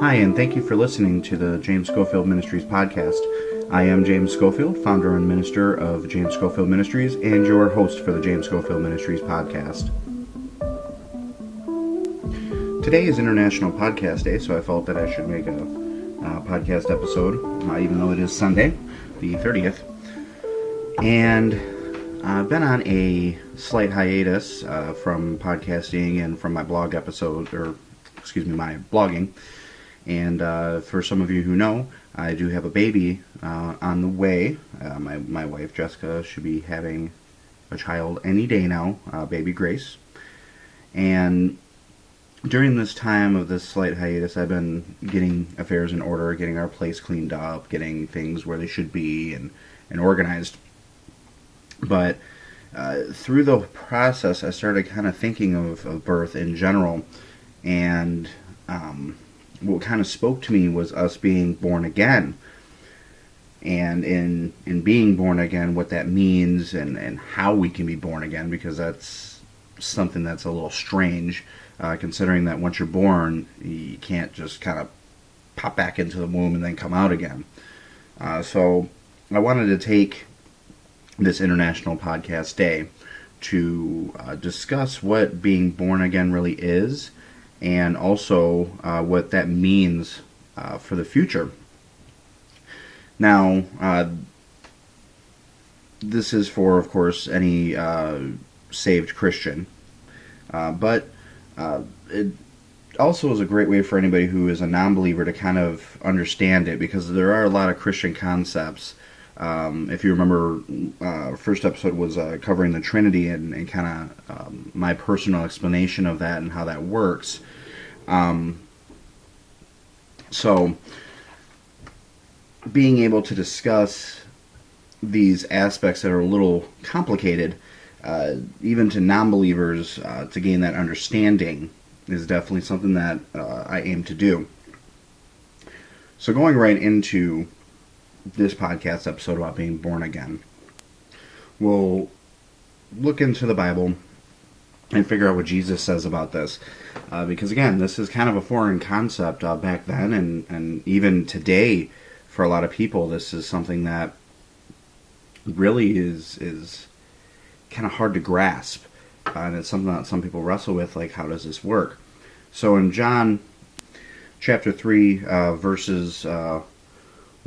Hi, and thank you for listening to the James Schofield Ministries podcast. I am James Schofield, founder and minister of James Schofield Ministries, and your host for the James Schofield Ministries podcast. Today is International Podcast Day, so I felt that I should make a uh, podcast episode, uh, even though it is Sunday, the 30th. And I've been on a slight hiatus uh, from podcasting and from my blog episode, or excuse me, my blogging. And uh, for some of you who know, I do have a baby uh, on the way. Uh, my, my wife Jessica should be having a child any day now, uh, baby Grace. And during this time of this slight hiatus, I've been getting affairs in order, getting our place cleaned up, getting things where they should be, and, and organized. But uh, through the process, I started kind of thinking of, of birth in general, and um, what kind of spoke to me was us being born again, and in in being born again, what that means, and and how we can be born again, because that's something that's a little strange, uh, considering that once you're born, you can't just kind of pop back into the womb and then come out again. Uh, so I wanted to take this International Podcast Day to uh, discuss what being born again really is and also uh, what that means uh, for the future. Now, uh, this is for, of course, any uh, saved Christian, uh, but it also is a great way for anybody who is a non believer to kind of understand it because there are a lot of Christian concepts um, if you remember, uh, first episode was uh, covering the Trinity and, and kind of um, my personal explanation of that and how that works. Um, so, being able to discuss these aspects that are a little complicated, uh, even to non believers, uh, to gain that understanding, is definitely something that uh, I aim to do. So, going right into this podcast episode about being born again. We'll look into the Bible and figure out what Jesus says about this. Uh, because again, this is kind of a foreign concept uh, back then, and, and even today, for a lot of people, this is something that really is is kind of hard to grasp, uh, and it's something that some people wrestle with. Like, how does this work? So in John chapter three, uh, verses uh,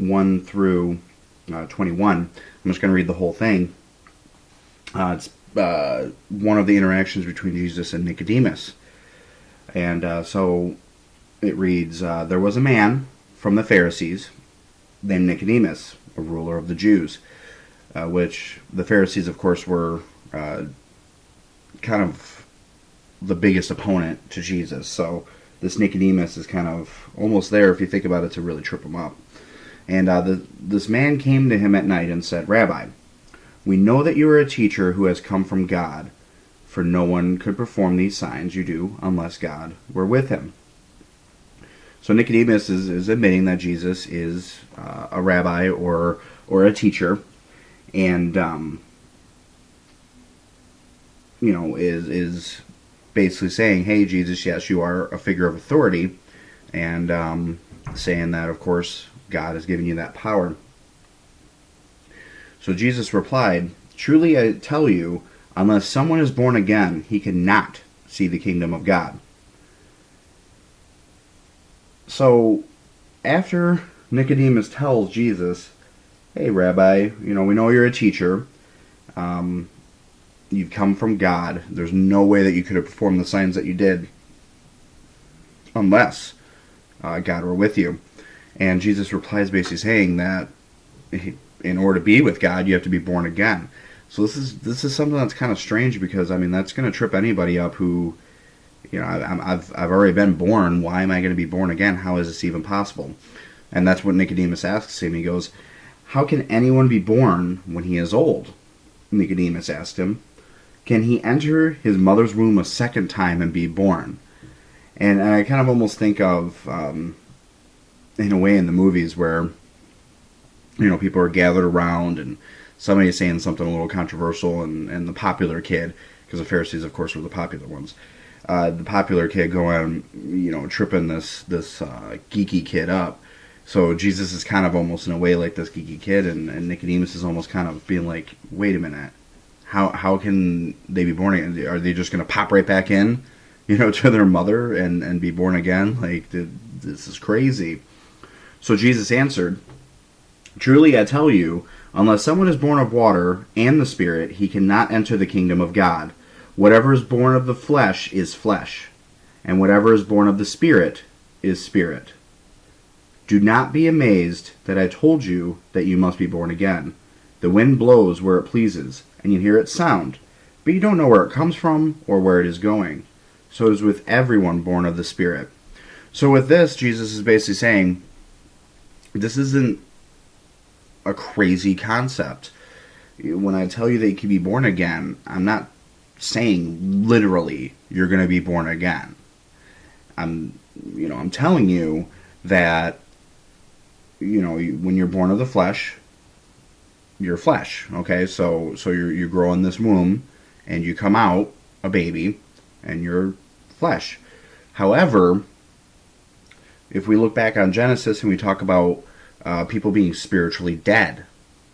1 through uh, 21. I'm just going to read the whole thing. Uh, it's uh, one of the interactions between Jesus and Nicodemus. And uh, so it reads uh, There was a man from the Pharisees named Nicodemus, a ruler of the Jews, uh, which the Pharisees, of course, were kind of the biggest opponent to Jesus. So this Nicodemus is kind of almost there, if you think about it, to really trip him up. And uh, the, this man came to him at night and said, Rabbi, we know that you are a teacher who has come from God, for no one could perform these signs you do unless God were with him. So Nicodemus is, is admitting that Jesus is uh, a rabbi or or a teacher, and um, you know is is basically saying, "Hey, Jesus, yes, you are a figure of authority," and um, saying that, of course, God has given you that power. So Jesus replied, Truly I tell you, unless someone is born again, he cannot see the kingdom of God. So after Nicodemus tells Jesus, Hey, Rabbi, you know, we know you're a teacher. Um, you've come from God. There's no way that you could have performed the signs that you did unless uh, God were with you. And Jesus replies basically saying that in order to be with God, you have to be born again. So this is this is something that's kind of strange because I mean that's going to trip anybody up who, you know, I, I've I've already been born. Why am I going to be born again? How is this even possible? And that's what Nicodemus asks him. He goes, "How can anyone be born when he is old?" Nicodemus asked him. Can he enter his mother's womb a second time and be born? And I kind of almost think of um, in a way in the movies where you know people are gathered around and somebody is saying something a little controversial, and, and the popular kid, because the Pharisees, of course, were the popular ones. Uh, the popular kid going, you know, tripping this this uh, geeky kid up. So Jesus is kind of almost in a way like this geeky kid, and, and Nicodemus is almost kind of being like, wait a minute, how how can they be born again? Are they just going to pop right back in, you know, to their mother and and be born again? Like this is crazy. So Jesus answered, Truly I tell you, unless someone is born of water and the Spirit, he cannot enter the kingdom of God. Whatever is born of the flesh is flesh, and whatever is born of the Spirit is spirit. Do not be amazed that I told you that you must be born again. The wind blows where it pleases, and you hear its sound, but you don't know where it comes from or where it is going. So it is with everyone born of the Spirit. So with this, Jesus is basically saying, this isn't a crazy concept. When I tell you that you can be born again, I'm not saying literally you're going to be born again. I'm, you know, I'm telling you that, you know, when you're born of the flesh, you're flesh. Okay, so so you you grow in this womb, and you come out a baby, and you're flesh. However, if we look back on Genesis and we talk about uh, people being spiritually dead.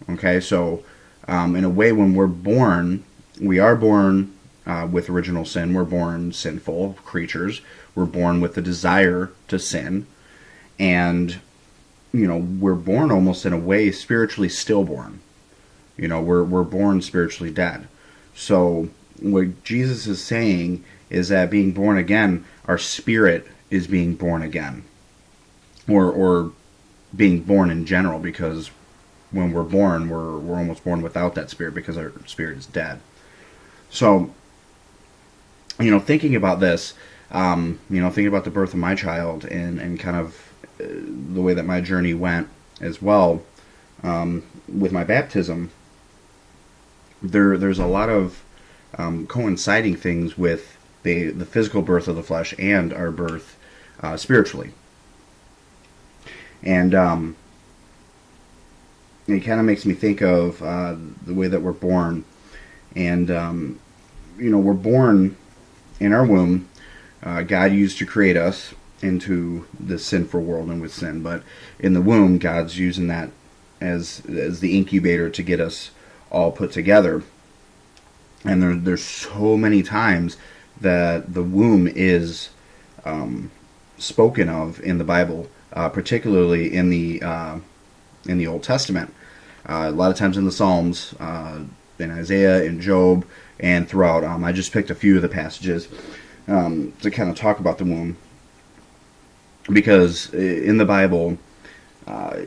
Okay, so um, in a way, when we're born, we are born uh, with original sin. We're born sinful creatures. We're born with the desire to sin, and you know we're born almost in a way spiritually stillborn. You know, we're we're born spiritually dead. So what Jesus is saying is that being born again, our spirit is being born again, or or being born in general because when we're born, we're we're almost born without that spirit because our spirit is dead. So, you know, thinking about this, um, you know, thinking about the birth of my child and and kind of uh, the way that my journey went as well um, with my baptism. There, there's a lot of um, coinciding things with the the physical birth of the flesh and our birth uh, spiritually and um, it kind of makes me think of uh, the way that we're born, and um, you know we're born in our womb. Uh, God used to create us into the sinful world and with sin, but in the womb, God's using that as as the incubator to get us all put together. And there, there's so many times that the womb is um, spoken of in the Bible uh, particularly in the uh, in the Old Testament. Uh, a lot of times in the Psalms, uh, in Isaiah, in Job, and throughout. Um, I just picked a few of the passages um, to kind of talk about the womb, because in the Bible. Uh,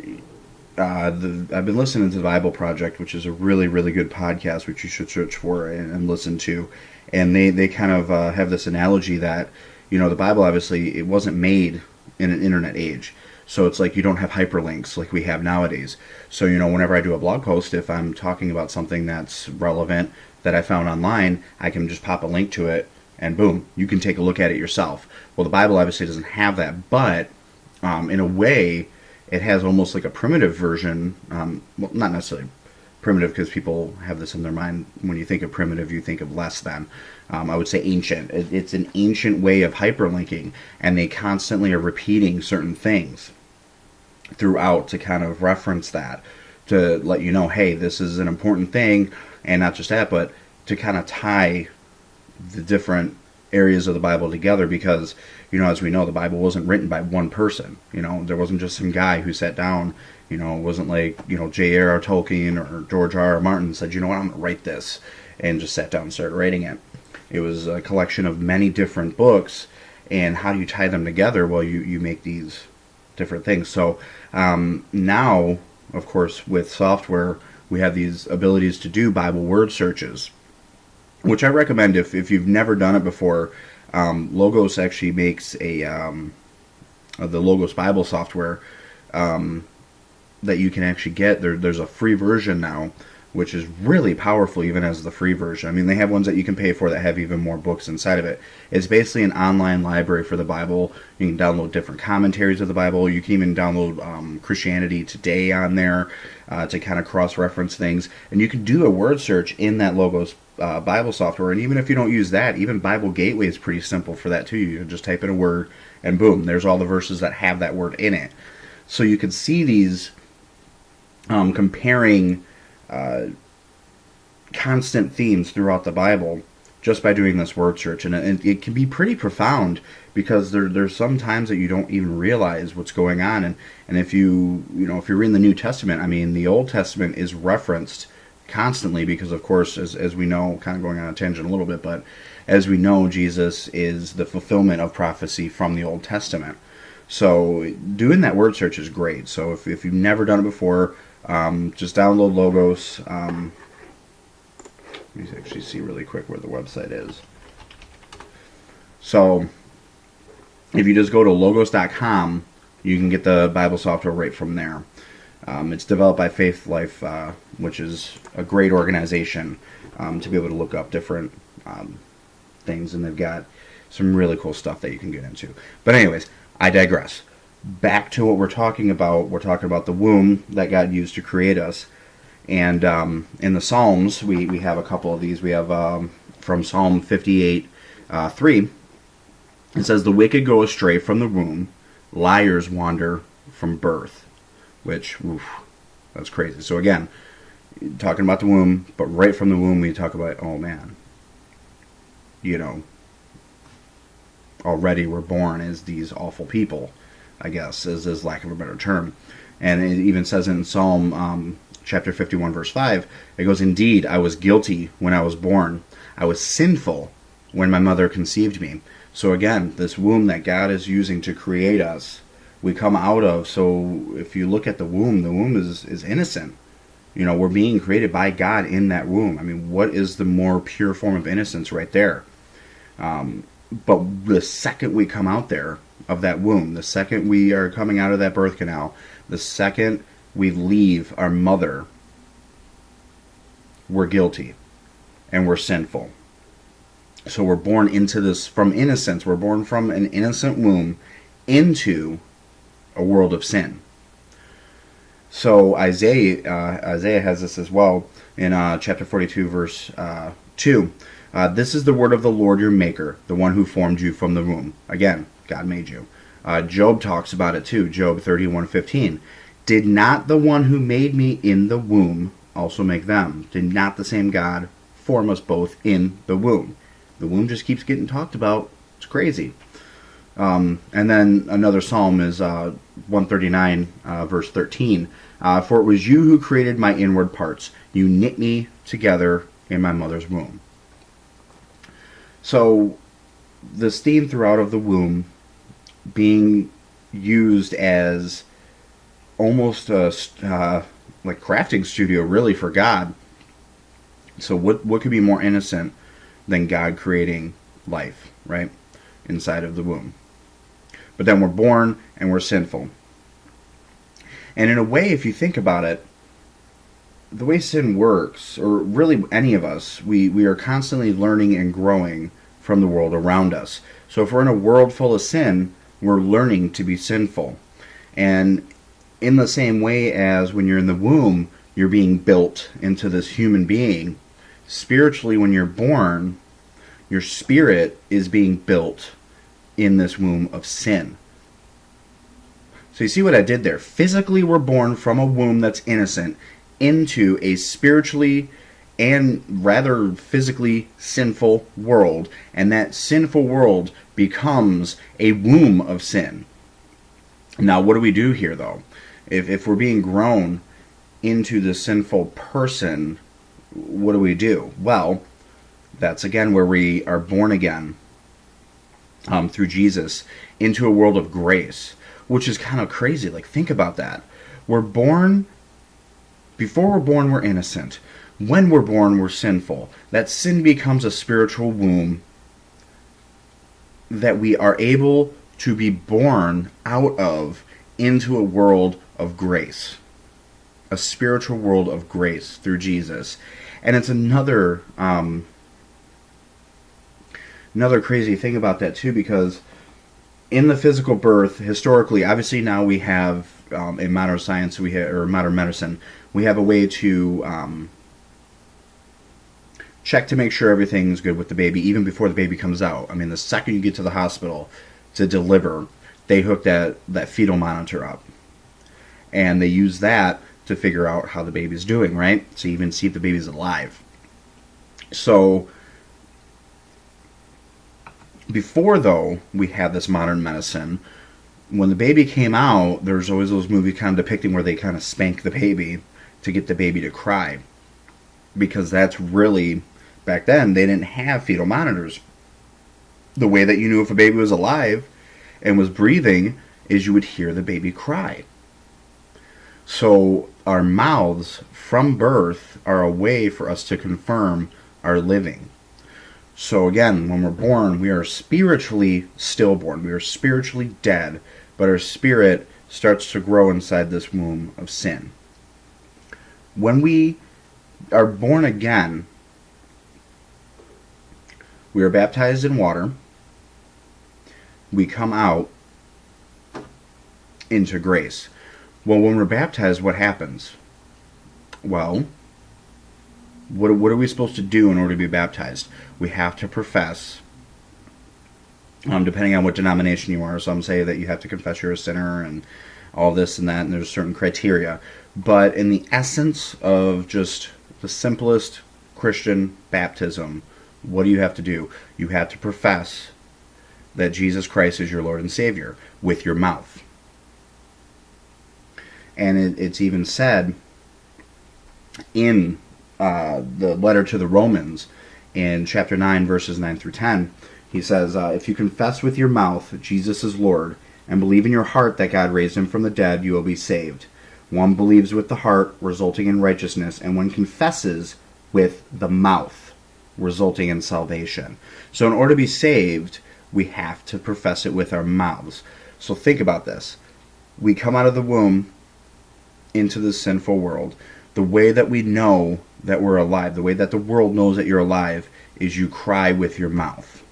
uh, the, I've been listening to the Bible Project, which is a really, really good podcast, which you should search for and, and listen to. And they, they kind of have this analogy that, you know, the Bible obviously it wasn't made in an internet age. So it's like you don't have hyperlinks like we have nowadays. So, you know, whenever I do a blog post, if I'm talking about something that's relevant that I found online, I can just pop a link to it and boom, you can take a look at it yourself. Well, the Bible obviously doesn't have that, but um, in a way, it has almost like a primitive version. Um, well, not necessarily primitive because people have this in their mind. When you think of primitive, you think of less than. Um, I would say ancient. It's an ancient way of hyperlinking, and they constantly are repeating certain things throughout to kind of reference that to let you know, hey, this is an important thing, and not just that, but to kind of tie the different areas of the Bible together because, you know, as we know, the Bible wasn't written by one person. You know, there wasn't just some guy who sat down you know, it wasn't like, you know, J.R.R. Tolkien or George R. R. Martin said, you know what, I'm going to write this, and just sat down and started writing it. It was a collection of many different books, and how do you tie them together? Well, you, you make these different things. So um, now, of course, with software, we have these abilities to do Bible word searches, which I recommend if, if you've never done it before. Um, Logos actually makes a um, the Logos Bible software um, that you can actually get. There, there's a free version now which is really powerful even as the free version. I mean, they have ones that you can pay for that have even more books inside of it. It's basically an online library for the Bible. You can download different commentaries of the Bible. You can even download um, Christianity Today on there uh, to kind of cross reference things. And you can do a word search in that Logos uh, Bible software. And even if you don't use that, even Bible Gateway is pretty simple for that too. You just type in a word and boom, there's all the verses that have that word in it. So you can see these um, comparing uh, constant themes throughout the Bible just by doing this word search, and it, it, can be pretty profound because there there's some times that you don't even realize what's going on, and and if you you know if you're in the New Testament, I mean the Old Testament is referenced constantly because of course as as we know, kind of going on a tangent a little bit, but as we know, Jesus is the fulfillment of prophecy from the Old Testament. So doing that word search is great. So if if you've never done it before um, just download Logos. Um, let me actually see really quick where the website is. So, if you just go to logos.com, you can get the Bible software right from there. Um, it's developed by Faithlife, uh, which is a great organization um, to be able to look up different um, things, and they've got some really cool stuff that you can get into. But, anyways, I digress back to what we're talking about, we're talking about the womb that God used to create us. And um, in the Psalms, we, we have a couple of these. We have um, from Psalm 58 uh, 3, it says, The wicked go astray from the womb, liars wander from birth. Which, oof, that's crazy. So again, talking about the womb, but right from the womb, we talk about, oh man, you know, already we're born as these awful people I guess, is, is lack of a better term. And it even says in Psalm um, chapter 51, verse 5, it goes, Indeed, I was guilty when I was born. I was sinful when my mother conceived me. So again, this womb that God is using to create us, we come out of. So if you look at the womb, the womb is, is innocent. You know, we're being created by God in that womb. I mean, what is the more pure form of innocence right there? Um, but the second we come out there, of that womb, the second we are coming out of that birth canal, the second we leave our mother, we're guilty and we're sinful. So we're born into this from innocence. We're born from an innocent womb into a world of sin. So Isaiah uh, Isaiah has this as well in uh, chapter 42, verse uh, 2. Uh, this is the word of the Lord your Maker, the one who formed you from the womb. Again, God made you. Uh, Job talks about it too. Job 31:15. Did not the one who made me in the womb also make them? Did not the same God form us both in the womb? The womb just keeps getting talked about. It's crazy. Um, and then another psalm is uh, 139, uh, verse 13. Uh, For it was you who created my inward parts. You knit me together in my mother's womb. So, this theme throughout of the womb being used as almost a uh, like crafting studio really for God. So what what could be more innocent than God creating life, right? Inside of the womb. But then we're born and we're sinful. And in a way, if you think about it, the way sin works, or really any of us, we, we are constantly learning and growing from the world around us. So if we're in a world full of sin, we're learning to be sinful. And in the same way as when you're in the womb, you're being built into this human being, spiritually, when you're born, your spirit is being built in this womb of sin. So you see what I did there? Physically, we're born from a womb that's innocent into a spiritually and rather physically sinful world. And that sinful world becomes a womb of sin. Now, what do we do here, though? If, if we're being grown into the sinful person, what do we do? Well, that's again where we are born again um, through Jesus into a world of grace, which is kind of crazy. Like, think about that. We're born, before we're born, we're innocent when we're born, we're sinful. That sin becomes a spiritual womb that we are able to be born out of into a world of grace. a spiritual world of grace through Jesus. And it's another um, another crazy thing about that too, because in the physical birth, historically, obviously now we have um, in modern science, we have, or modern medicine, we have a way to um, check to make sure everything's good with the baby, even before the baby comes out. I mean, the second you get to the hospital to deliver, they hook that that fetal monitor up, and they use that to figure out how the baby's doing, right? So even see if the baby's alive. So before though we had this modern medicine when the baby came out there's always those movies kind of depicting where they kind of spank the baby to get the baby to cry because that's really back then they didn't have fetal monitors the way that you knew if a baby was alive and was breathing is you would hear the baby cry so our mouths from birth are a way for us to confirm our living so again, when we're born, we are spiritually stillborn. We are spiritually dead, but our spirit starts to grow inside this womb of sin. When we are born again, we are baptized in water. We come out into grace. Well, when we're baptized, what happens? Well, what, what are we supposed to do in order to be baptized? We have to profess, um, depending on what denomination you are. Some say that you have to confess you're a sinner and all this and that, and there's certain criteria. But in the essence of just the simplest Christian baptism, what do you have to do? You have to profess that Jesus Christ is your Lord and Savior with your mouth. And it, it's even said in uh, the letter to the Romans in chapter 9, verses 9 through 10. He says, uh, If you confess with your mouth Jesus is Lord, and believe in your heart that God raised him from the dead, you will be saved. One believes with the heart, resulting in righteousness, and one confesses with the mouth, resulting in salvation. So, in order to be saved, we have to profess it with our mouths. So, think about this. We come out of the womb into this sinful world. The way that we know that we're alive, the way that the world knows that you're alive, is you cry with your mouth.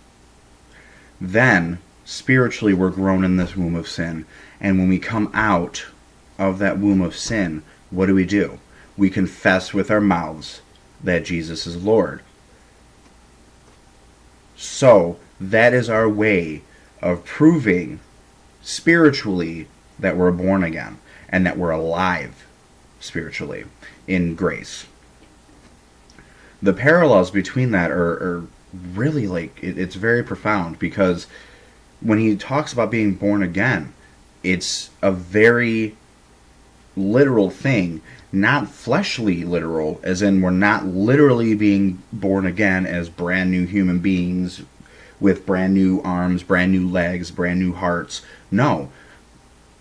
Then, spiritually, we're grown in this womb of sin. And when we come out of that womb of sin, what do we do? We confess with our mouths that Jesus is Lord. So, that is our way of proving spiritually that we're born again and that we're alive spiritually in grace. The parallels between that are, are really like it, it's very profound because when he talks about being born again, it's a very literal thing, not fleshly literal, as in we're not literally being born again as brand new human beings with brand new arms, brand new legs, brand new hearts. No,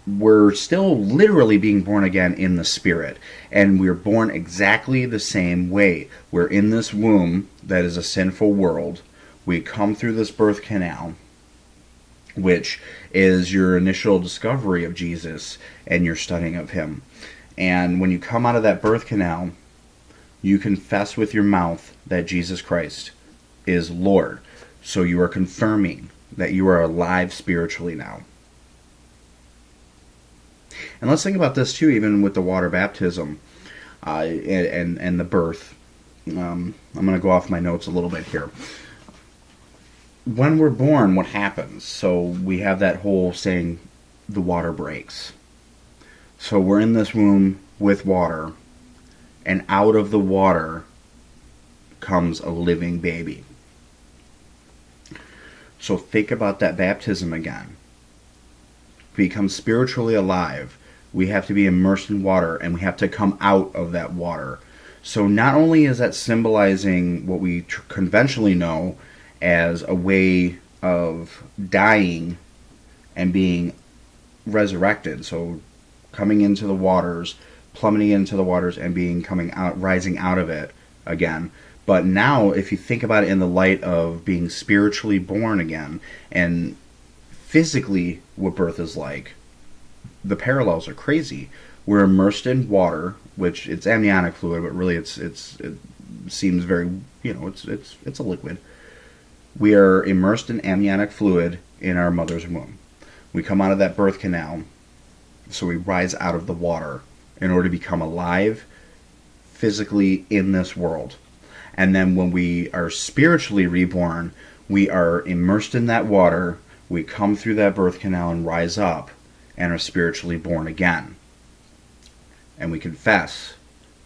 we're still literally being born again in the spirit and we're born exactly the same way. We're in this womb that is a sinful world. We come through this birth canal which is your initial discovery of jesus and your studying of him and when you come out of that birth canal you confess with your mouth that jesus christ is lord so you are confirming that you are alive spiritually now and let's think about this too, even with the water baptism uh, and, and, the birth. Um, I'm going to go off my notes a little bit here. When we're born, what happens? So we have that whole saying, the water breaks. So we're in this womb with water, and out of the water comes a living baby. So think about that baptism again. To Become spiritually alive we have to be immersed in water and we have to come out of that water. So not only is that symbolizing what we conventionally know as a way of dying and being resurrected, so coming into the waters, plummeting into the waters and being coming out rising out of it again. But now if you think about it in the light of being spiritually born again and physically what birth is like, the parallels are crazy. We're immersed in water which it's amniotic fluid, but really it's it's it seems very you know it's it's it's a liquid. We are immersed in amniotic fluid in our mother's womb. We come out of that birth canal, so we rise out of the water in order to become alive physically in this world. And then when we are spiritually reborn, we are immersed in that water, we come through that birth canal and rise up and are spiritually born again. And we confess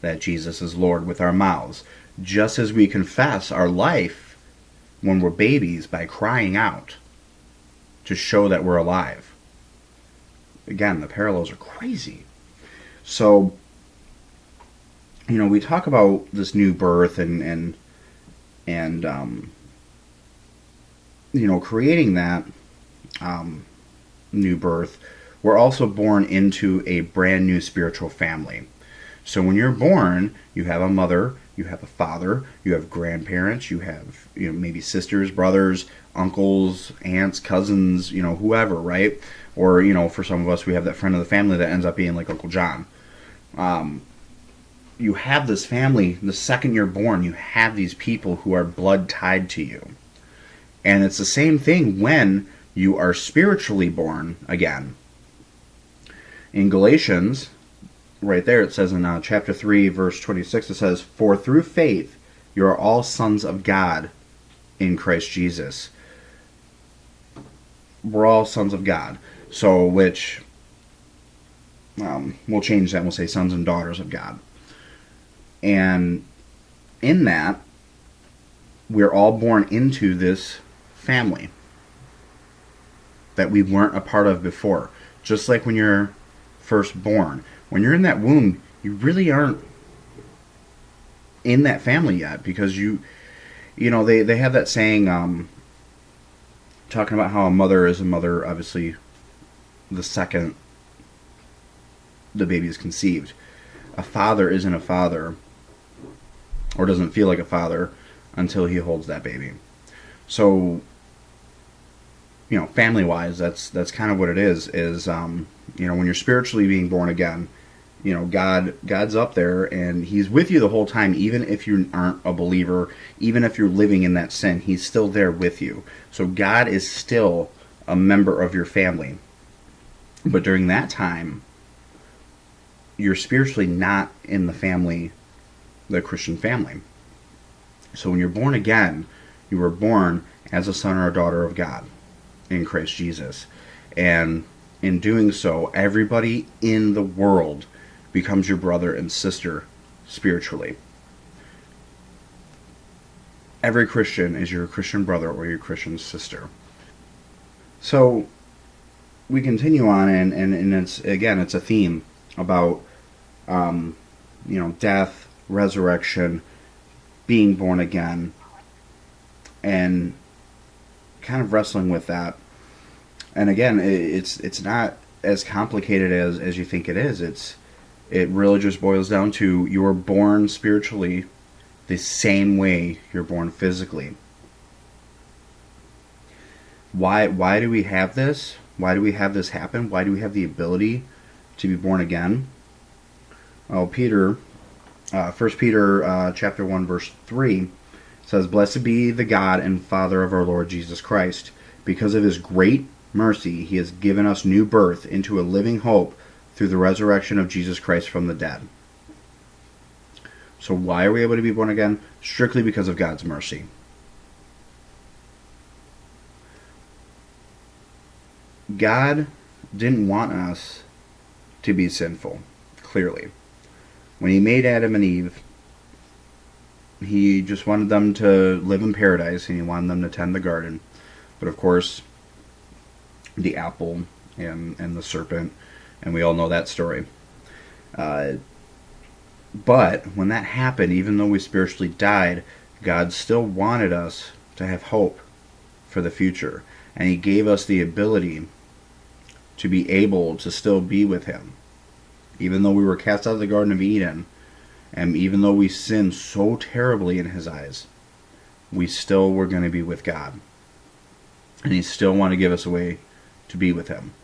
that Jesus is Lord with our mouths, just as we confess our life when we're babies by crying out to show that we're alive. Again, the parallels are crazy. So, you know, we talk about this new birth and and and um, you know, creating that um, new birth. We're also born into a brand new spiritual family. So when you're born, you have a mother, you have a father, you have grandparents, you have you know maybe sisters, brothers, uncles, aunts, cousins, you know whoever, right? Or you know for some of us we have that friend of the family that ends up being like Uncle John. Um, you have this family the second you're born. You have these people who are blood tied to you, and it's the same thing when you are spiritually born again. In Galatians, right there, it says in uh, chapter 3, verse 26, it says, For through faith you are all sons of God in Christ Jesus. We're all sons of God. So, which, um, we'll change that we'll say sons and daughters of God. And in that, we're all born into this family that we weren't a part of before. Just like when you're first born. When you're in that womb, you really aren't in that family yet because you you know they, they have that saying um, talking about how a mother is a mother obviously the second the baby is conceived a father isn't a father or doesn't feel like a father until he holds that baby so you know, family wise, that's that's kind of what it is. Is um, you know, when you're spiritually being born again, you know, God God's up there and He's with you the whole time, even if you aren't a believer, even if you're living in that sin, He's still there with you. So God is still a member of your family. But during that time, you're spiritually not in the family, the Christian family. So when you're born again, you were born as a son or a daughter of God in Christ Jesus. And in doing so, everybody in the world becomes your brother and sister spiritually. Every Christian is your Christian brother or your Christian sister. So we continue on, and, and, and it's again, it's a theme about um, you know death, resurrection, being born again, and kind of wrestling with that. And again, it's it's not as complicated as as you think it is. It's it really just boils down to you're born spiritually the same way you're born physically. Why why do we have this? Why do we have this happen? Why do we have the ability to be born again? Well, Peter, uh, 1 Peter uh, chapter 1 verse 3 says, Blessed be the God and Father of our Lord Jesus Christ. Because of his great mercy, he has given us new birth into a living hope through the resurrection of Jesus Christ from the dead. So, why are we able to be born again? Strictly because of God's mercy. God didn't want us to be sinful, clearly. When he made Adam and Eve, he just wanted them to live in paradise and he wanted them to tend the garden. But of course, the apple and, and the serpent, and we all know that story. Uh, but when that happened, even though we spiritually died, God still wanted us to have hope for the future. And He gave us the ability to be able to still be with Him. Even though we were cast out of the Garden of Eden, and even though we sinned so terribly in his eyes, we still were going to be with God. And he still wanted to give us a way to be with him.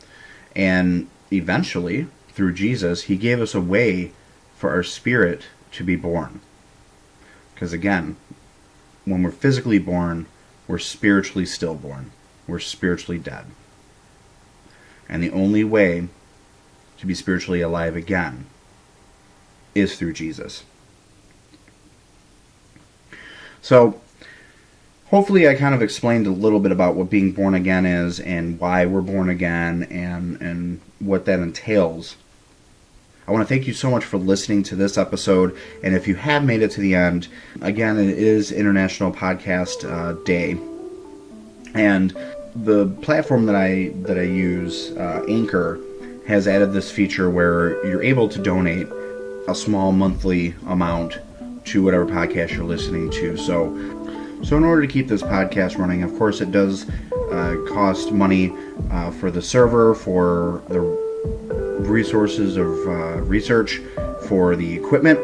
And eventually, through Jesus, he gave us a way for our spirit to be born. Because again, when we're physically born, we're spiritually stillborn. We're spiritually dead. And the only way to be spiritually alive again is through Jesus. So, hopefully, I kind of explained a little bit about what being born again is and why we're born again and, and what that entails. I want to thank you so much for listening to this episode. And if you have made it to the end, again, it is International Podcast uh, Day. And the platform that I that I use, uh, Anchor, has added this feature where you're able to donate a small monthly amount to whatever podcast you're listening to. So, so in order to keep this podcast running, of course, it does uh, cost money uh, for the server, for the resources of uh, research, for the equipment.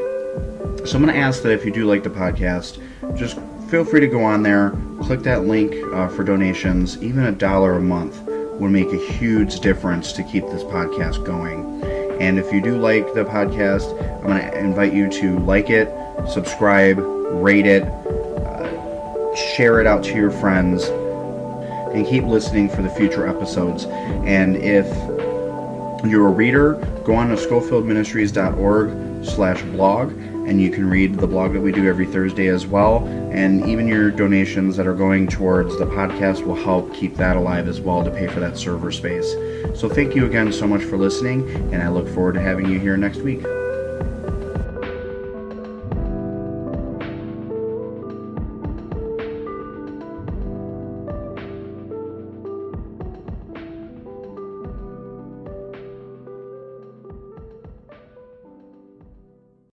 So I'm going to ask that if you do like the podcast, just feel free to go on there, click that link uh, for donations. Even a dollar a month would make a huge difference to keep this podcast going. And if you do like the podcast, I'm going to invite you to like it, subscribe, rate it, uh, share it out to your friends, and keep listening for the future episodes. And if you're a reader, go on to schofieldministries.org slash blog and you can read the blog that we do every Thursday as well. And even your donations that are going towards the podcast will help keep that alive as well to pay for that server space. So thank you again so much for listening, and I look forward to having you here next week.